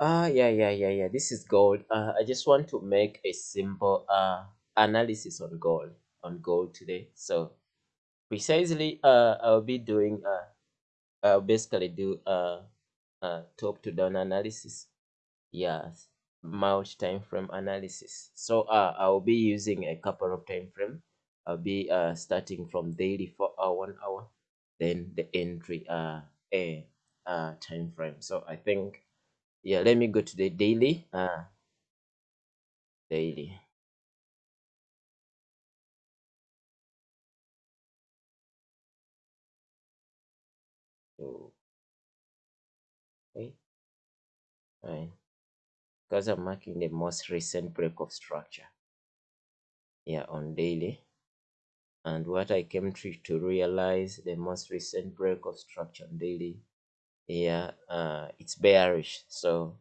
Ah, yeah, yeah, yeah, yeah. This is gold. Uh, I just want to make a simple uh analysis on gold on gold today. So precisely, uh, I'll be doing uh, I'll basically do uh, uh top to down analysis. Yes, mount time frame analysis. So uh, I'll be using a couple of time frame. I'll be uh starting from daily for uh, one hour, then the entry uh a uh time frame. So I think yeah let me go to the daily. Uh daily. Okay fine. Because i'm marking the most recent break of structure. Yeah on daily. And what i came to, to realize the most recent break of structure on daily yeah uh it's bearish. So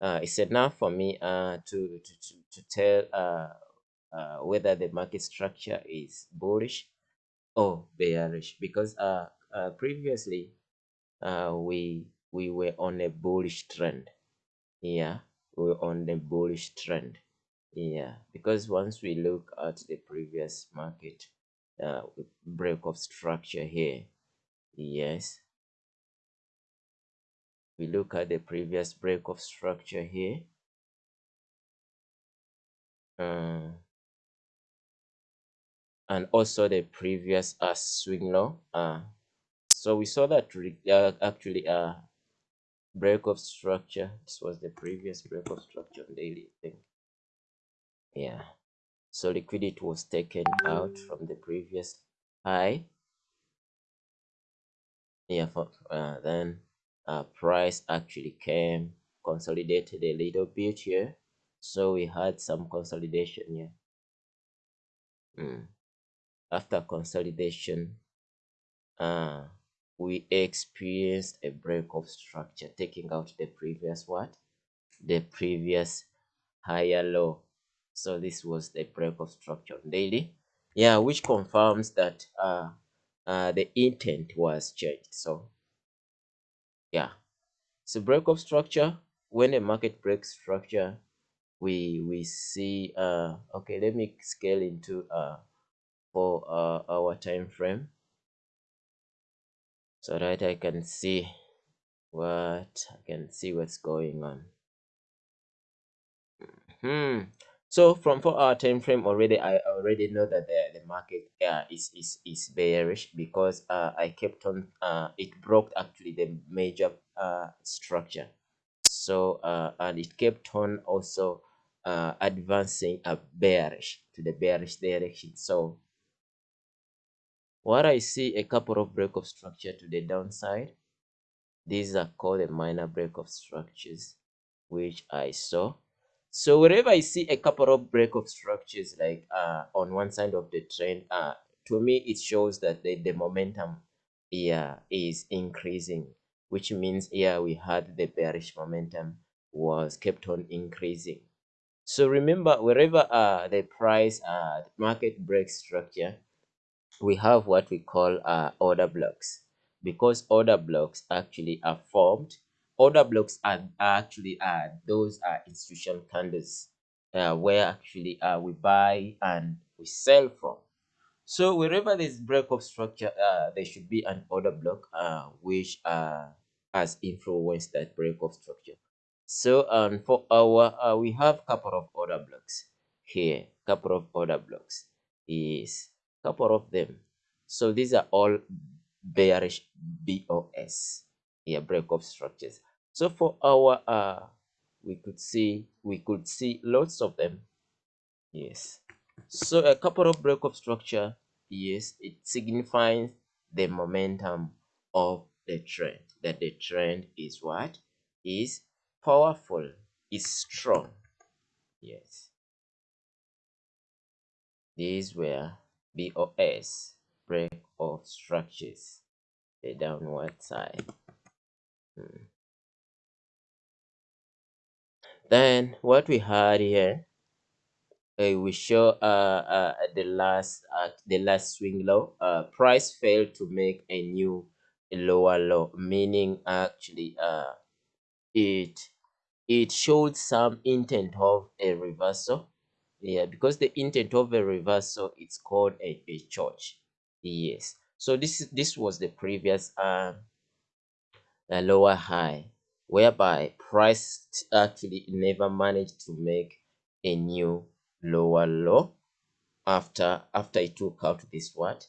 uh it's enough for me uh to to, to, to tell uh uh, whether the market structure is bullish or bearish. Because uh, uh previously uh we we were on a bullish trend. Yeah we were on a bullish trend. Yeah because once we look at the previous market uh break of structure here yes we look at the previous break of structure here. Uh, and also the previous uh, swing low uh, so we saw that uh, actually uh break of structure this was the previous break of structure daily thing. Yeah. So liquidity was taken out from the previous high. Yeah for uh, then uh, price actually came consolidated a little bit here so we had some consolidation here mm. after consolidation uh we experienced a break of structure taking out the previous what? The previous higher low. So this was the break of structure daily. Yeah which confirms that uh, uh the intent was changed. So yeah. So break of structure when a market breaks structure we we see uh okay let me scale into uh for uh, our time frame so that i can see what i can see what's going on. Hmm so from four hour time frame already i already know that the, the market uh, is is is bearish because uh, i kept on uh, it broke actually the major uh, structure. So uh, and it kept on also uh, advancing a bearish to the bearish direction. So what i see a couple of break of structure to the downside. These are called the minor break of structures which i saw so wherever I see a couple of break of structures like uh, on one side of the trend, uh, to me it shows that the, the momentum here is increasing, which means here we had the bearish momentum was kept on increasing. So remember, wherever uh, the price uh, market break structure, we have what we call uh, order blocks because order blocks actually are formed order blocks are, are actually uh, those are institutional candles uh, where actually uh, we buy and we sell from. So wherever there's break of structure, uh, there should be an order block uh, which uh, has influenced that break of structure. So um, for our, uh, we have couple of order blocks here, couple of order blocks is couple of them. So these are all bearish BOS, here break of structures. So for our uh we could see we could see lots of them. Yes. So a couple of break of structure, yes, it signifies the momentum of the trend. That the trend is what? Is powerful, is strong. Yes. These were BOS, break of structures, the downward side. Hmm. Then what we had here, uh, we show uh, uh, the last uh, the last swing low. Uh, price failed to make a new lower low, meaning actually uh, it it showed some intent of a reversal. Yeah because the intent of a reversal it's called a, a CHoCH. Yes. So this is this was the previous a lower high whereby price actually never managed to make a new lower low after after it took out this what?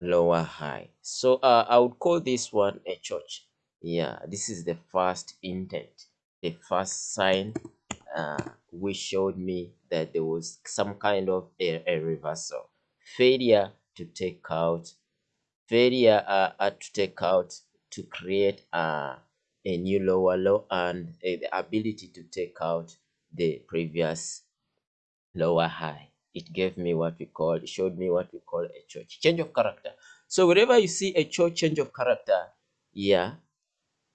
Lower high. So uh, i would call this one a CHoCH. Yeah this is the first intent the first sign uh, which showed me that there was some kind of a, a reversal. Failure to take out failure uh, uh, to take out to create uh, a new lower low and uh, the ability to take out the previous lower high. It gave me what we call showed me what we call a CHoCH change of character. So wherever you see a CHoCH change of character yeah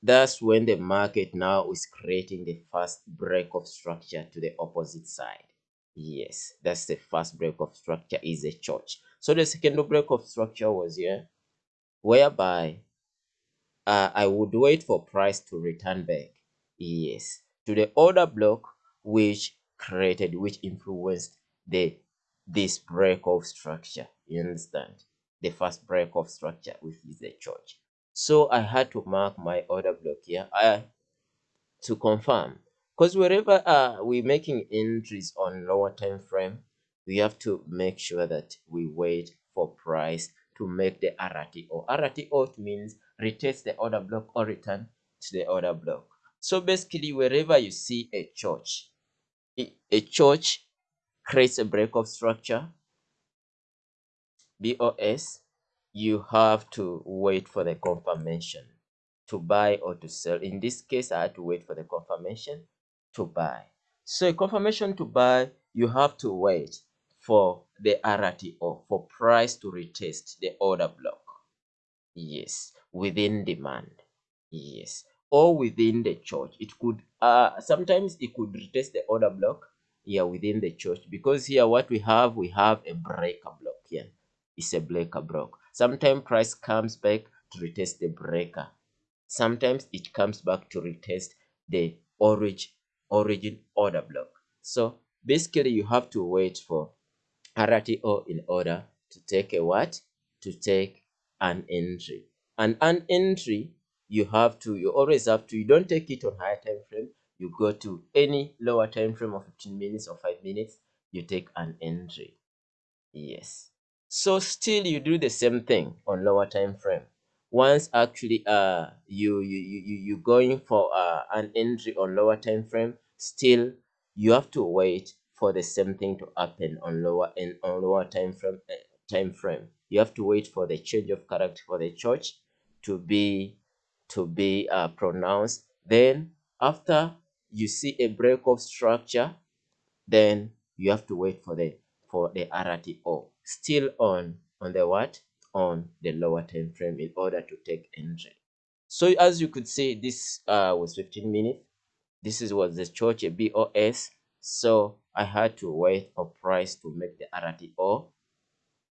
that's when the market now is creating the first break of structure to the opposite side. Yes that's the first break of structure is a CHoCH. So the second break of structure was here whereby uh, I would wait for price to return back. Yes, to the order block which created, which influenced the this break of structure. You understand? The first break of structure, which is the CHoCH. So I had to mark my order block here I, to confirm. Because wherever uh, we're making entries on lower time frame, we have to make sure that we wait for price to make the RTO. RTO means retest the order block or return to the order block. So basically, wherever you see a CHoCH, a CHoCH creates a break of structure, BOS, you have to wait for the confirmation to buy or to sell. In this case, I had to wait for the confirmation to buy. So a confirmation to buy, you have to wait for the RTO, for price to retest the order block. Yes, within demand. Yes, or within the CHoCH. It could, uh, sometimes it could retest the order block here within the CHoCH because here what we have, we have a breaker block here. It's a breaker block. Sometimes price comes back to retest the breaker. Sometimes it comes back to retest the origin origin order block. So basically you have to wait for RTO in order to take a what? To take an entry. And an entry, you have to, you always have to, you don't take it on higher time frame. You go to any lower time frame of 15 minutes or 5 minutes, you take an entry. Yes. So still you do the same thing on lower time frame. Once actually uh you you you you going for uh, an entry on lower time frame, still you have to wait for the same thing to happen on lower and on lower time frame uh, time frame you have to wait for the change of character for the CHoCH to be to be uh, pronounced. Then after you see a break of structure then you have to wait for the for the RTO still on on the what? On the lower time frame in order to take entry. So as you could see this uh, was 15 minutes. This is was the CHoCH a BOS so I had to wait for price to make the RTO.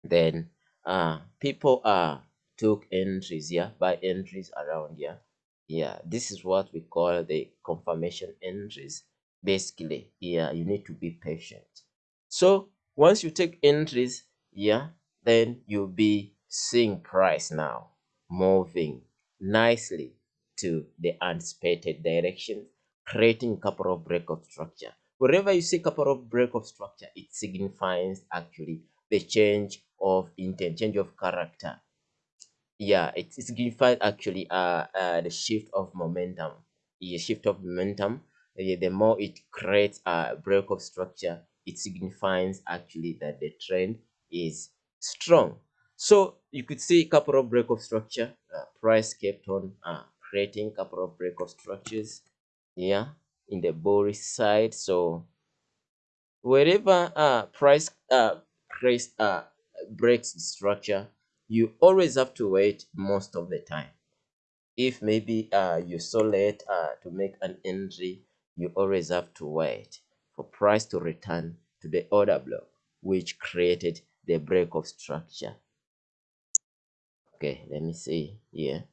Then uh, people uh, took entries, yeah, by entries around here. Yeah, this is what we call the confirmation entries. Basically, yeah, you need to be patient. So once you take entries, yeah, then you'll be seeing price now moving nicely to the anticipated direction, creating couple of break of structure. Wherever you see couple of break of structure, it signifies actually the change of intent, change of character. Yeah, it, signifies actually uh, uh, the shift of momentum. The shift of momentum, uh, the more it creates a break of structure, it signifies actually that the trend is strong. So you could see a couple of break of structure. Uh, price kept on uh, creating couple of break of structures. Yeah, in the bullish side so wherever uh price uh price uh breaks the structure you always have to wait most of the time. If maybe uh you're so late uh to make an entry you always have to wait for price to return to the order block which created the break of structure. Okay let me see here.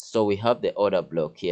So we have the order block here